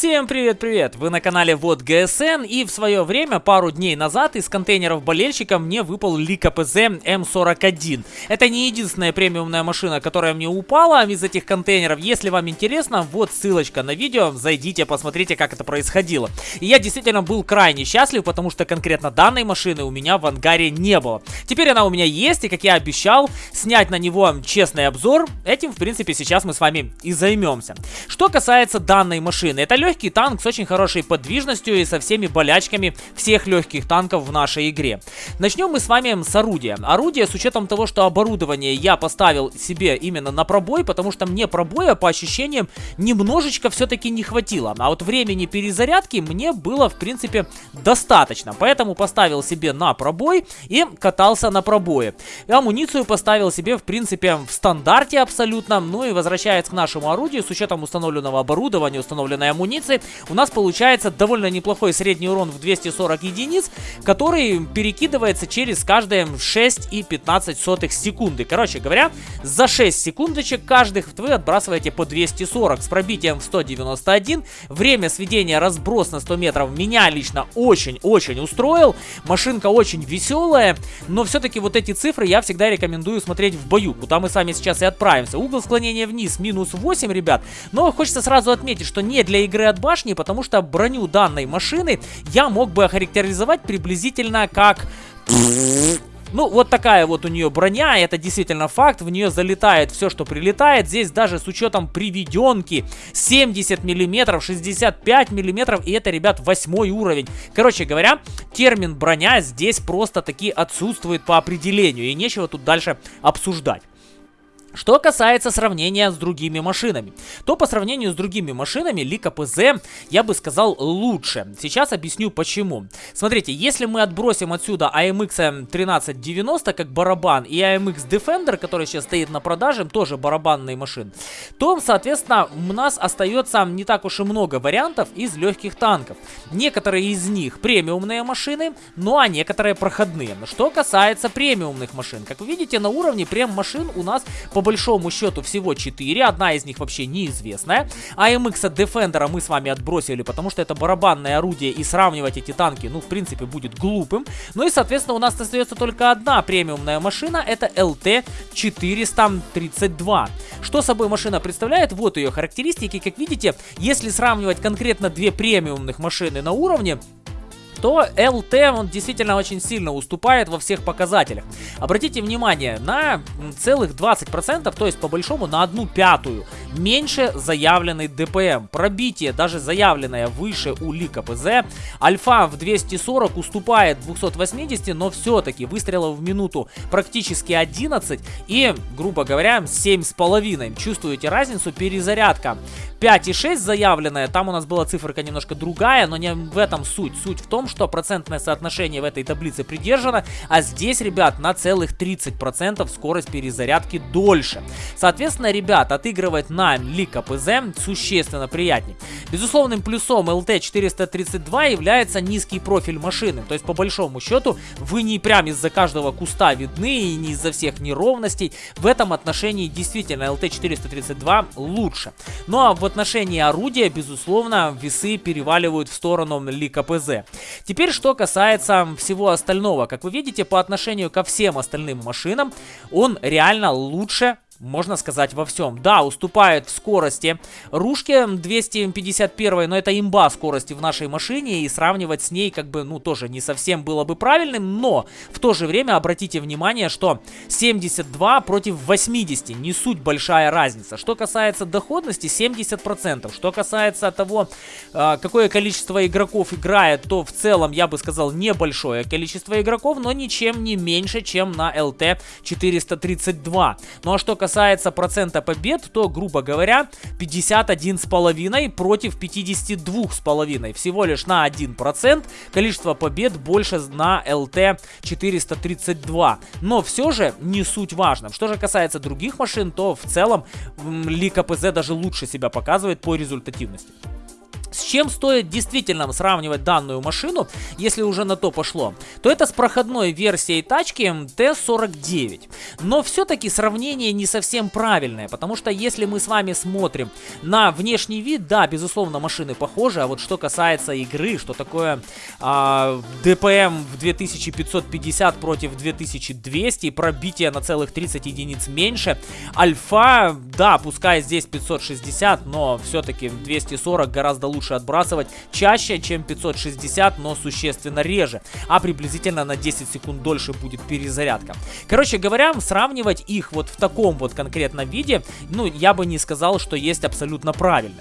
Всем привет-привет! Вы на канале Вот ГСН и в свое время, пару дней назад, из контейнеров болельщика мне выпал Лика ПЗ М41. Это не единственная премиумная машина, которая мне упала из этих контейнеров. Если вам интересно, вот ссылочка на видео, зайдите, посмотрите, как это происходило. И я действительно был крайне счастлив, потому что конкретно данной машины у меня в ангаре не было. Теперь она у меня есть, и как я обещал, снять на него честный обзор. Этим, в принципе, сейчас мы с вами и займемся. Что касается данной машины, это легкий танк с очень хорошей подвижностью и со всеми болячками всех легких танков в нашей игре. Начнем мы с вами с орудия. Орудие с учетом того, что оборудование я поставил себе именно на пробой, потому что мне пробоя по ощущениям немножечко все-таки не хватило. А вот времени перезарядки мне было в принципе достаточно. Поэтому поставил себе на пробой и катался на пробое. Амуницию поставил себе в принципе в стандарте абсолютно. Ну и возвращаясь к нашему орудию, с учетом установленного оборудования, установленной амуниции, амуниции, у нас получается довольно неплохой средний урон в 240 единиц, который перекидывается через каждые 6 и 15 сотых секунды. Короче говоря, за 6 секундочек каждых вы отбрасываете по 240 с пробитием в 191. Время сведения разброс на 100 метров меня лично очень-очень устроил. Машинка очень веселая, но все-таки вот эти цифры я всегда рекомендую смотреть в бою, куда мы с вами сейчас и отправимся. Угол склонения вниз минус 8, ребят, но хочется сразу отметить, что не для игры от башни, потому что броню данной машины я мог бы охарактеризовать приблизительно как... Ну, вот такая вот у нее броня, это действительно факт, в нее залетает все, что прилетает. Здесь даже с учетом приведенки 70 миллиметров, 65 миллиметров, и это, ребят, восьмой уровень. Короче говоря, термин броня здесь просто таки отсутствует по определению, и нечего тут дальше обсуждать. Что касается сравнения с другими машинами, то по сравнению с другими машинами Лика ПЗ я бы сказал лучше. Сейчас объясню почему. Смотрите, если мы отбросим отсюда AMX 1390 как барабан и AMX Defender, который сейчас стоит на продаже, тоже барабанные машины, то, соответственно, у нас остается не так уж и много вариантов из легких танков. Некоторые из них премиумные машины, ну а некоторые проходные. Что касается премиумных машин, как вы видите, на уровне прем машин у нас по по большому счету всего 4, одна из них вообще неизвестная. AMX Defender мы с вами отбросили, потому что это барабанное орудие, и сравнивать эти танки, ну, в принципе, будет глупым. Ну и, соответственно, у нас остается только одна премиумная машина, это LT432. Что собой машина представляет? Вот ее характеристики. Как видите, если сравнивать конкретно две премиумных машины на уровне, то ЛТ, он действительно очень сильно уступает во всех показателях. Обратите внимание, на целых 20%, то есть по большому на одну пятую, меньше заявленный ДПМ. Пробитие, даже заявленное выше у Лика ПЗ. Альфа в 240 уступает 280, но все-таки выстрелов в минуту практически 11 и, грубо говоря, 7,5. Чувствуете разницу? Перезарядка 5,6 заявленная, там у нас была циферка немножко другая, но не в этом суть. Суть в том, что процентное соотношение в этой таблице придержано, а здесь, ребят, на целых 30% скорость перезарядки дольше. Соответственно, ребят, отыгрывать на Лика ПЗ существенно приятнее. Безусловным плюсом LT432 является низкий профиль машины, то есть по большому счету вы не прям из-за каждого куста видны и не из-за всех неровностей. В этом отношении действительно LT432 лучше. Ну а в отношении орудия, безусловно, весы переваливают в сторону Лика ПЗ. Теперь, что касается всего остального. Как вы видите, по отношению ко всем остальным машинам, он реально лучше можно сказать, во всем. Да, уступает в скорости Рушке 251, но это имба скорости в нашей машине, и сравнивать с ней, как бы, ну, тоже не совсем было бы правильным, но в то же время обратите внимание, что 72 против 80, не суть большая разница. Что касается доходности, 70%. Что касается того, а, какое количество игроков играет, то в целом, я бы сказал, небольшое количество игроков, но ничем не меньше, чем на LT 432. Ну а что касается касается процента побед, то, грубо говоря, 51,5 против 52,5. Всего лишь на 1% количество побед больше на ЛТ 432. Но все же не суть важно. Что же касается других машин, то в целом Ли КПЗ даже лучше себя показывает по результативности. Чем стоит действительно сравнивать данную машину, если уже на то пошло, то это с проходной версией тачки Т-49. Но все-таки сравнение не совсем правильное, потому что если мы с вами смотрим на внешний вид, да, безусловно, машины похожи, а вот что касается игры, что такое а, ДПМ в 2550 против 2200, пробитие на целых 30 единиц меньше, Альфа, да, пускай здесь 560, но все-таки 240 гораздо лучше отбрасывать чаще, чем 560, но существенно реже, а приблизительно на 10 секунд дольше будет перезарядка. Короче говоря, сравнивать их вот в таком вот конкретном виде, ну, я бы не сказал, что есть абсолютно правильно.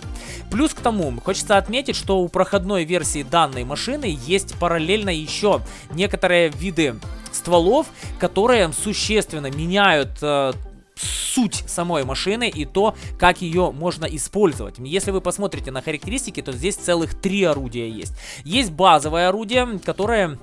Плюс к тому, хочется отметить, что у проходной версии данной машины есть параллельно еще некоторые виды стволов, которые существенно меняют э, суть самой машины и то, как ее можно использовать. Если вы посмотрите на характеристики, то здесь целых три орудия есть. Есть базовое орудие, которое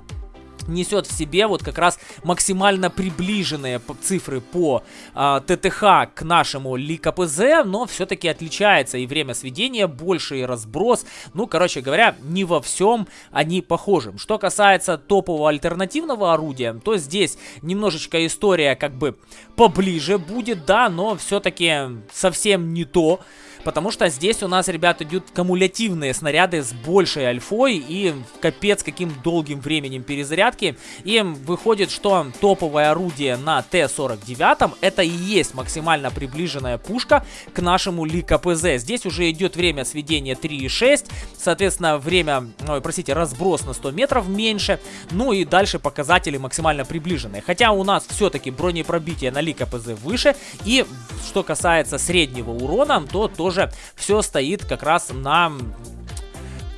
несет в себе вот как раз максимально приближенные цифры по э, ТТХ к нашему ЛиКПЗ, но все-таки отличается и время сведения больше, и разброс. Ну, короче говоря, не во всем они похожи. Что касается топового альтернативного орудия, то здесь немножечко история как бы поближе будет, да, но все-таки совсем не то. Потому что здесь у нас, ребят, идут кумулятивные снаряды с большей альфой и капец каким долгим временем перезарядки. И выходит, что топовое орудие на Т-49 это и есть максимально приближенная пушка к нашему Ли КПЗ. Здесь уже идет время сведения 3,6, соответственно, время, ой, простите, разброс на 100 метров меньше, ну и дальше показатели максимально приближенные. Хотя у нас все-таки бронепробитие на Ли КПЗ выше, и что касается среднего урона, то тоже тоже все стоит как раз на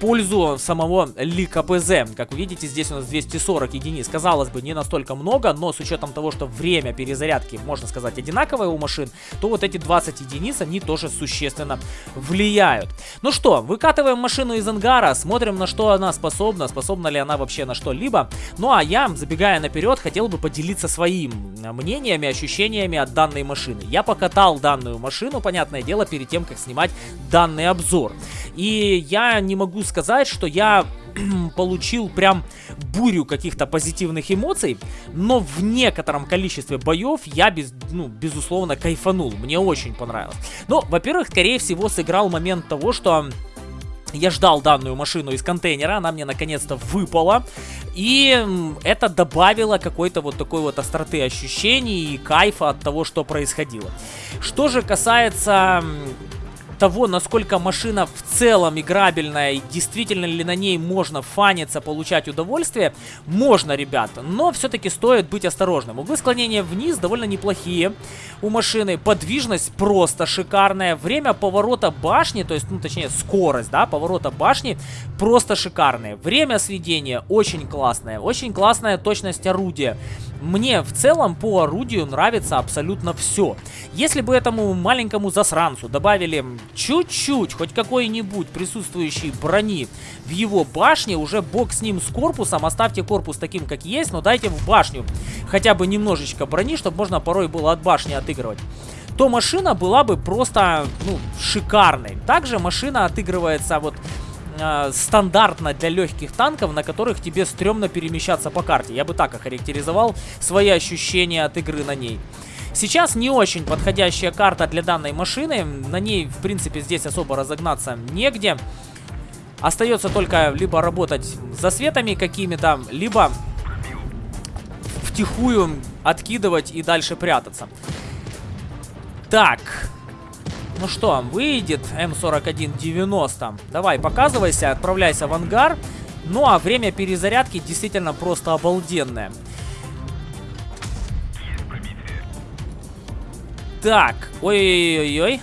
пользу самого Ли КПЗ. Как вы видите, здесь у нас 240 единиц. Казалось бы, не настолько много, но с учетом того, что время перезарядки, можно сказать, одинаковое у машин, то вот эти 20 единиц, они тоже существенно влияют. Ну что, выкатываем машину из ангара, смотрим, на что она способна, способна ли она вообще на что-либо. Ну а я, забегая наперед, хотел бы поделиться своим мнениями, ощущениями от данной машины. Я покатал данную машину, понятное дело, перед тем, как снимать данный обзор. И я не могу сказать, что я получил прям бурю каких-то позитивных эмоций, но в некотором количестве боев я, без, ну, безусловно, кайфанул. Мне очень понравилось. Ну, во-первых, скорее всего, сыграл момент того, что я ждал данную машину из контейнера, она мне наконец-то выпала. И это добавило какой-то вот такой вот остроты ощущений и кайфа от того, что происходило. Что же касается того, насколько машина в целом играбельная и действительно ли на ней можно фаниться, получать удовольствие, можно, ребята. Но все-таки стоит быть осторожным. Углы склонения вниз довольно неплохие у машины. Подвижность просто шикарная. Время поворота башни, то есть, ну, точнее, скорость, да, поворота башни просто шикарная. Время сведения очень классное. Очень классная точность орудия. Мне в целом по орудию нравится абсолютно все. Если бы этому маленькому засранцу добавили чуть-чуть, хоть какой-нибудь присутствующей брони в его башне, уже бог с ним с корпусом, оставьте корпус таким, как есть, но дайте в башню хотя бы немножечко брони, чтобы можно порой было от башни отыгрывать то машина была бы просто, ну, шикарной. Также машина отыгрывается вот э, стандартно для легких танков, на которых тебе стрёмно перемещаться по карте. Я бы так охарактеризовал свои ощущения от игры на ней. Сейчас не очень подходящая карта для данной машины. На ней, в принципе, здесь особо разогнаться негде. Остается только либо работать за светами какими-то, либо втихую откидывать и дальше прятаться. Так, ну что, выйдет М4190. Давай, показывайся, отправляйся в ангар. Ну а время перезарядки действительно просто обалденное. Так, ой-ой-ой-ой.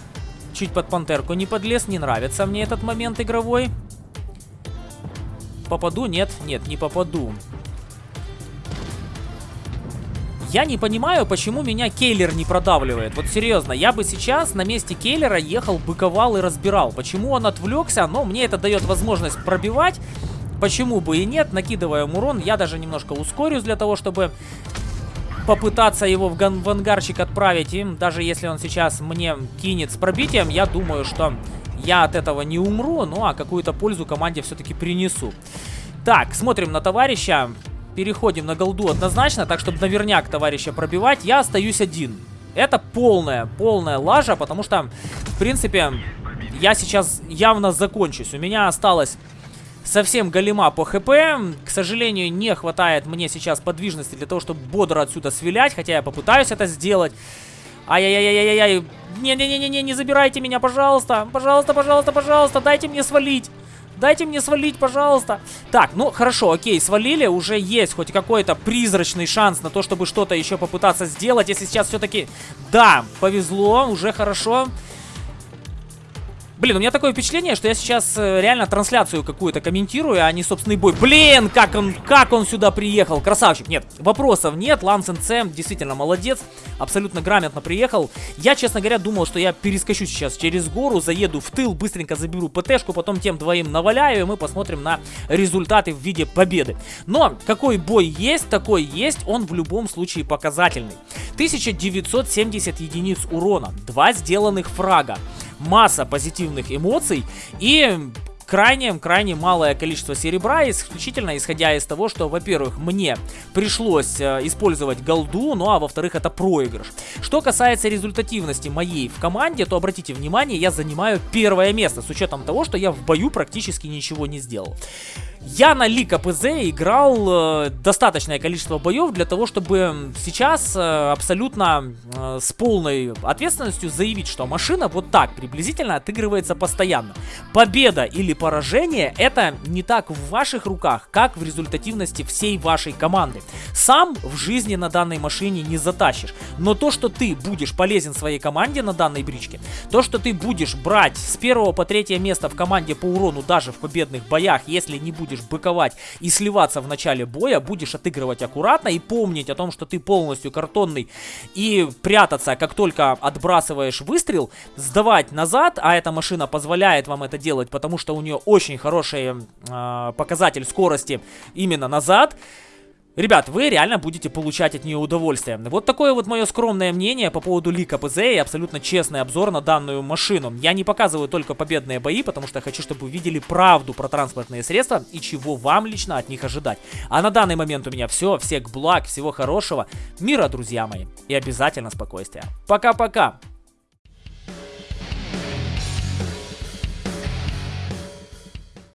Чуть под пантерку не подлез, не нравится мне этот момент игровой. Попаду? Нет, нет, не попаду. Я не понимаю, почему меня Кейлер не продавливает. Вот серьезно, я бы сейчас на месте Кейлера ехал, быковал и разбирал. Почему он отвлекся? Но мне это дает возможность пробивать. Почему бы и нет, накидываем урон. Я даже немножко ускорюсь для того, чтобы попытаться его в, в ангарчик отправить. И даже если он сейчас мне кинет с пробитием, я думаю, что я от этого не умру, ну а какую-то пользу команде все-таки принесу. Так, смотрим на товарища. Переходим на голду однозначно, так чтобы наверняк товарища пробивать. Я остаюсь один. Это полная, полная лажа, потому что, в принципе, я сейчас явно закончусь. У меня осталось совсем голема по хп. К сожалению, не хватает мне сейчас подвижности для того, чтобы бодро отсюда свилять, хотя я попытаюсь это сделать. Ай-яй-яй-яй-яй. Не-не-не-не, не забирайте меня, пожалуйста. Пожалуйста, пожалуйста, пожалуйста, дайте мне свалить. Дайте мне свалить, пожалуйста. Так, ну хорошо, окей, свалили. Уже есть хоть какой-то призрачный шанс на то, чтобы что-то еще попытаться сделать. Если сейчас все-таки... Да, повезло, уже хорошо. Блин, у меня такое впечатление, что я сейчас э, реально трансляцию какую-то комментирую, а не собственный бой. Блин, как он, как он сюда приехал. Красавчик. Нет, вопросов нет. Ланс НЦ действительно молодец. Абсолютно грамотно приехал. Я, честно говоря, думал, что я перескочу сейчас через гору, заеду в тыл, быстренько заберу ПТшку, потом тем двоим наваляю, и мы посмотрим на результаты в виде победы. Но какой бой есть, такой есть, он в любом случае показательный. 1970 единиц урона, два сделанных фрага масса позитивных эмоций и крайне-крайне малое количество серебра, исключительно исходя из того, что, во-первых, мне пришлось э, использовать голду, ну а во-вторых, это проигрыш. Что касается результативности моей в команде, то обратите внимание, я занимаю первое место, с учетом того, что я в бою практически ничего не сделал. Я на Лика ПЗ играл э, достаточное количество боев для того, чтобы сейчас э, абсолютно э, с полной ответственностью заявить, что машина вот так приблизительно отыгрывается постоянно. Победа или поражение это не так в ваших руках, как в результативности всей вашей команды. Сам в жизни на данной машине не затащишь, но то, что ты будешь полезен своей команде на данной бричке, то, что ты будешь брать с первого по третье место в команде по урону даже в победных боях, если не будешь быковать и сливаться в начале боя, будешь отыгрывать аккуратно и помнить о том, что ты полностью картонный и прятаться, как только отбрасываешь выстрел, сдавать назад, а эта машина позволяет вам это делать, потому что у нее очень хороший э, показатель скорости именно назад, Ребят, вы реально будете получать от нее удовольствие. Вот такое вот мое скромное мнение по поводу лика ПЗ и абсолютно честный обзор на данную машину. Я не показываю только победные бои, потому что хочу, чтобы вы видели правду про транспортные средства и чего вам лично от них ожидать. А на данный момент у меня все. Всех благ, всего хорошего, мира, друзья мои, и обязательно спокойствия. Пока-пока!